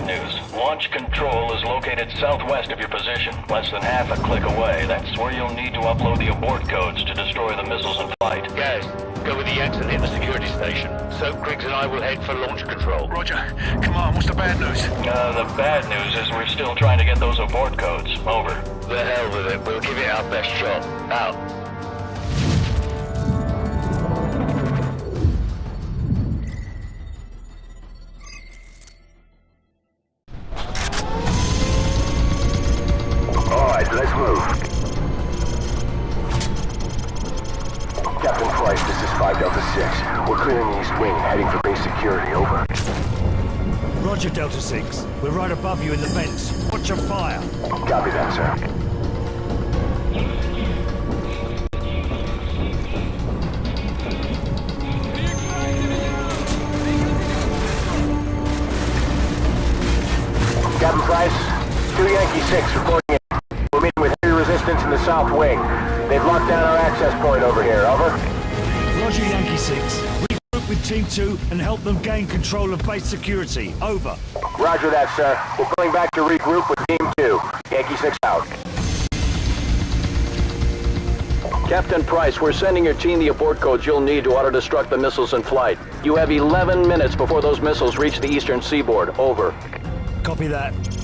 bad news. Launch control is located southwest of your position, less than half a click away. That's where you'll need to upload the abort codes to destroy the missiles in flight. Guys, go with the Yanks and hit the security station. Soap Griggs and I will head for launch control. Roger. Come on, what's the bad news? Uh, the bad news is we're still trying to get those abort codes. Over. The hell with it. We'll give it our best shot. Out. Copy that, sir. Captain Price, 2 Yankee 6 reporting in. We're meeting with heavy resistance in the south wing. They've locked down our access point over here, over. Roger, Yankee 6. Regroup with Team 2 and help them gain control of base security. Over. Roger that, sir. We're pulling back to regroup with Team 2. Yankee 6 out. Captain Price, we're sending your team the abort codes you'll need to auto-destruct the missiles in flight. You have 11 minutes before those missiles reach the eastern seaboard. Over. Copy that.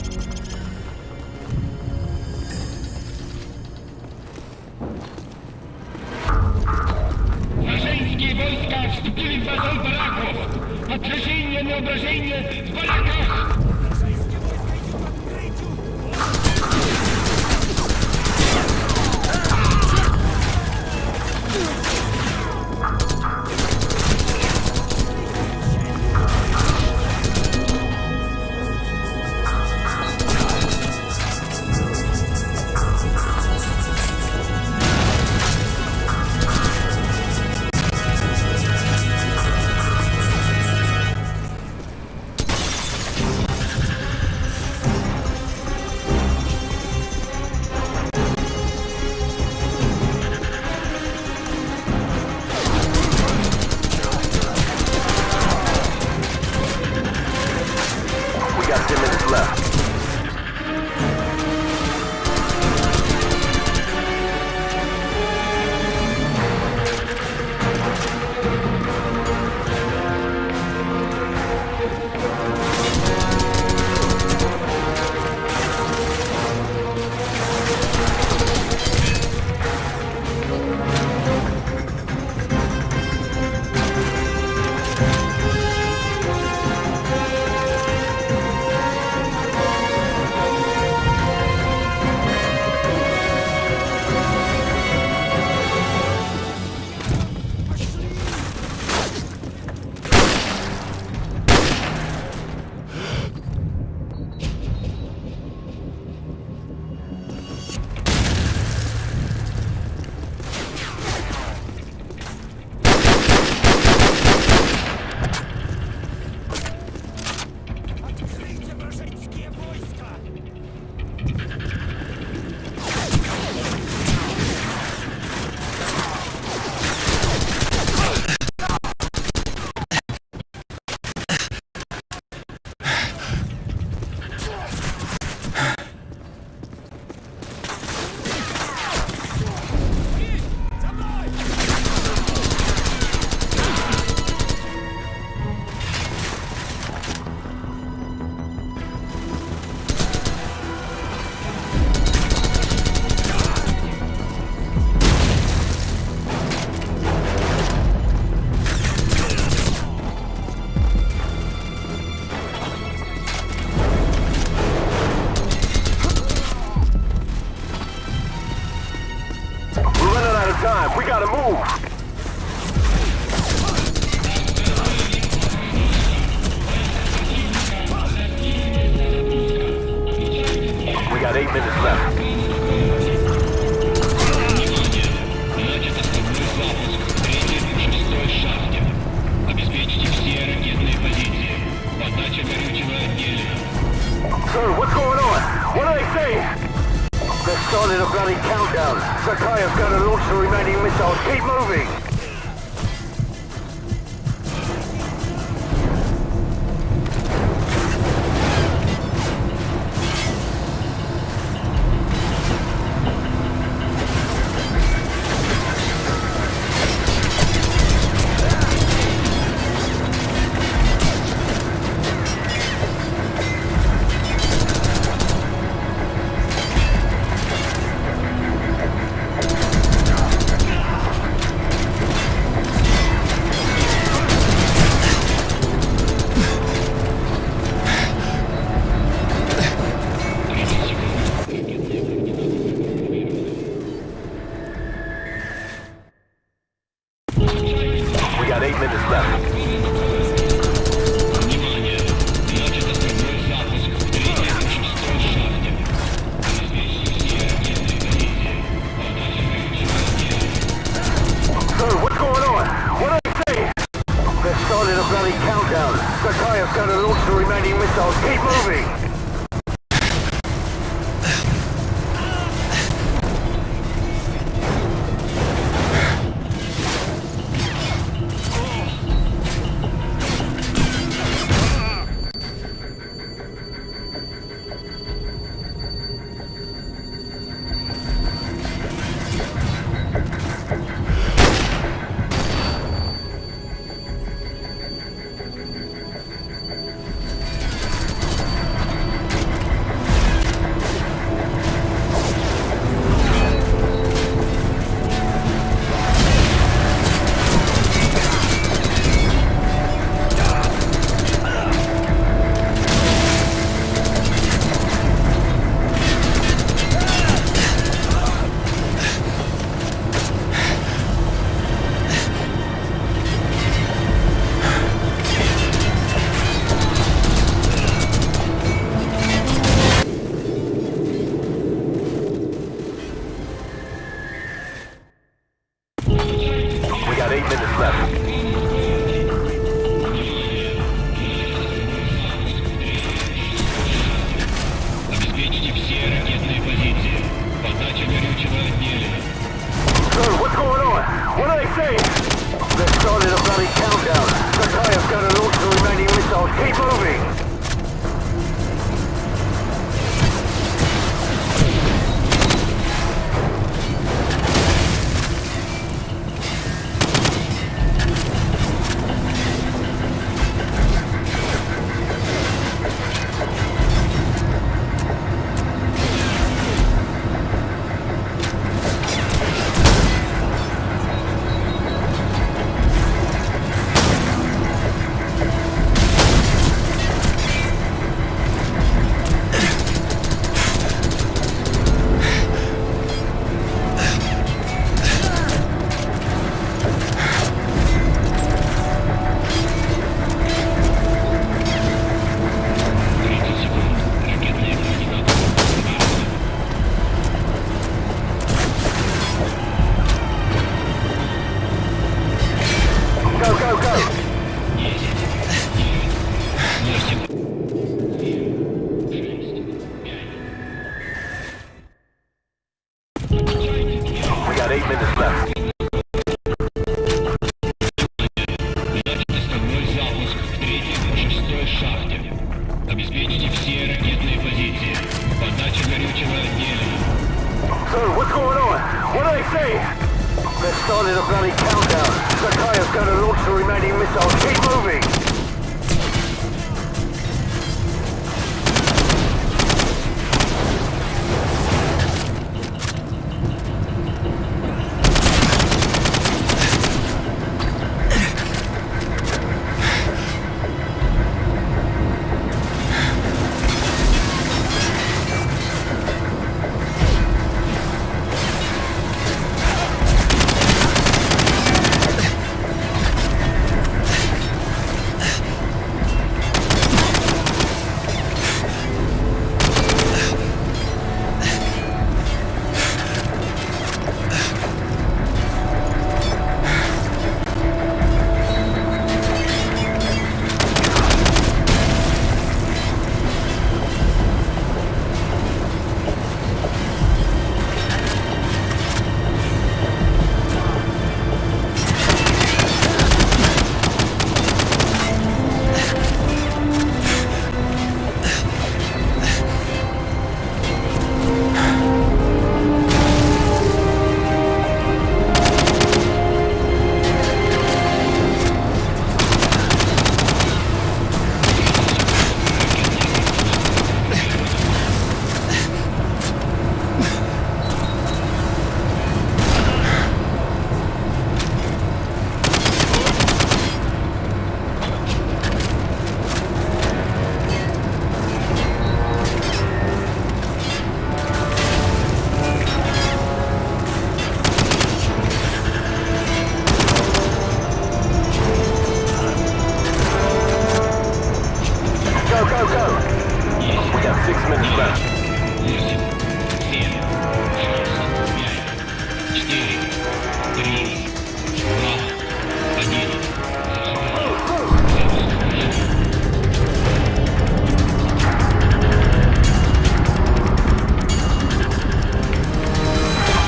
We got six minutes left.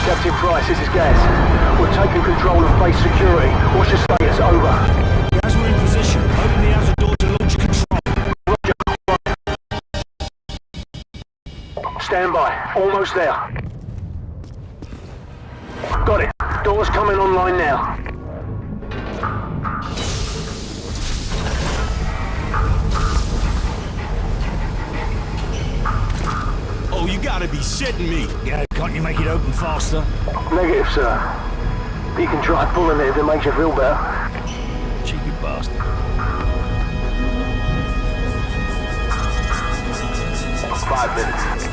Captain Price, this is Gaz. We're taking control of base security. What's your status? Over. Stand by. Almost there. Got it. Doors coming online now. Oh, you gotta be shitting me. Yeah, can't you make it open faster? Negative, sir. If you can try pulling it if it makes you feel better. Cheeky bastard. Five minutes.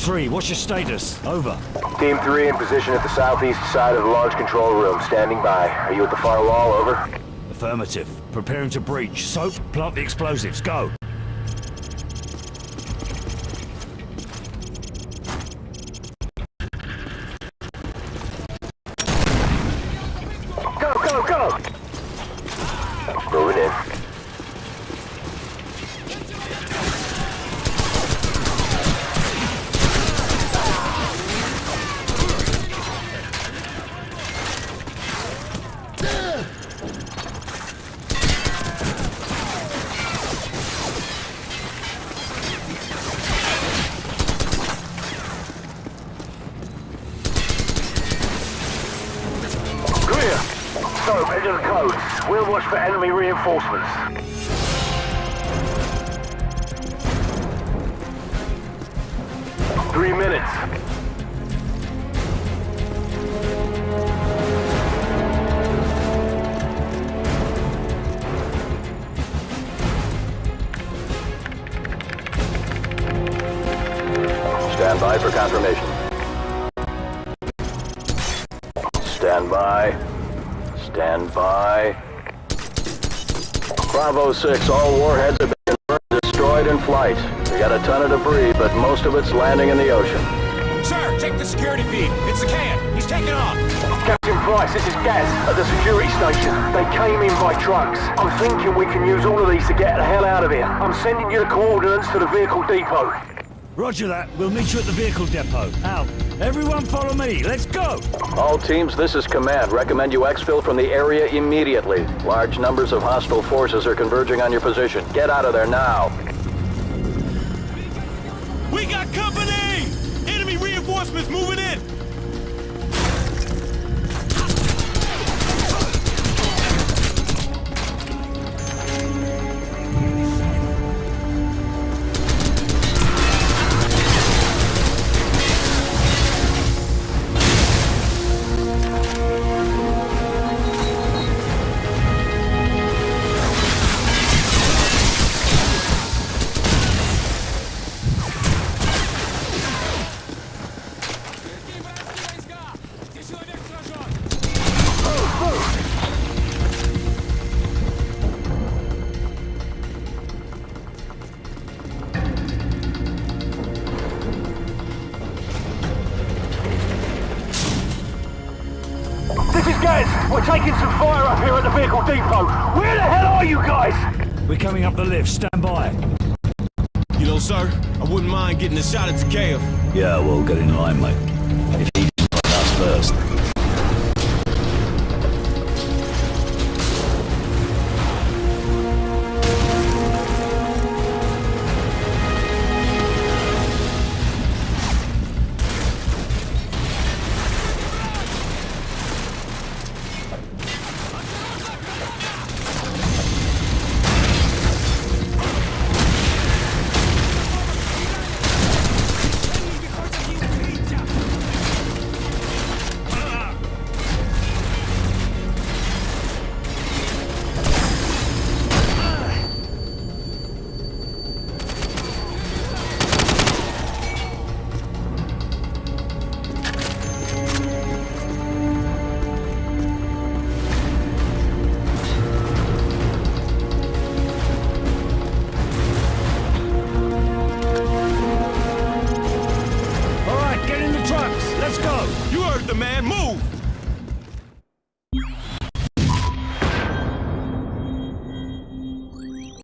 3, what's your status? Over. Team 3 in position at the southeast side of the large control room, standing by. Are you at the far wall? Over. Affirmative. Preparing to breach. Soap, plant the explosives. Go, the codes. We'll watch for enemy reinforcements. Three minutes. Stand by for confirmation. Stand by. Stand by. Bravo 6, all warheads have been confirmed destroyed in flight. We got a ton of debris, but most of it's landing in the ocean. Sir, check the security feed. It's the can. He's taking off. Captain Price, this is Gaz at the security station. They came in by trucks. I'm thinking we can use all of these to get the hell out of here. I'm sending you the coordinates to the vehicle depot. Roger that. We'll meet you at the vehicle depot. Out. Everyone follow me. Let's go. All teams, this is command. Recommend you exfil from the area immediately. Large numbers of hostile forces are converging on your position. Get out of there now. We got company! Enemy reinforcements moving in! Depot. Where the hell are you guys? We're coming up the lift. Stand by. You know, sir, I wouldn't mind getting a shot at Zakhaev. Yeah, well, get in line, mate. If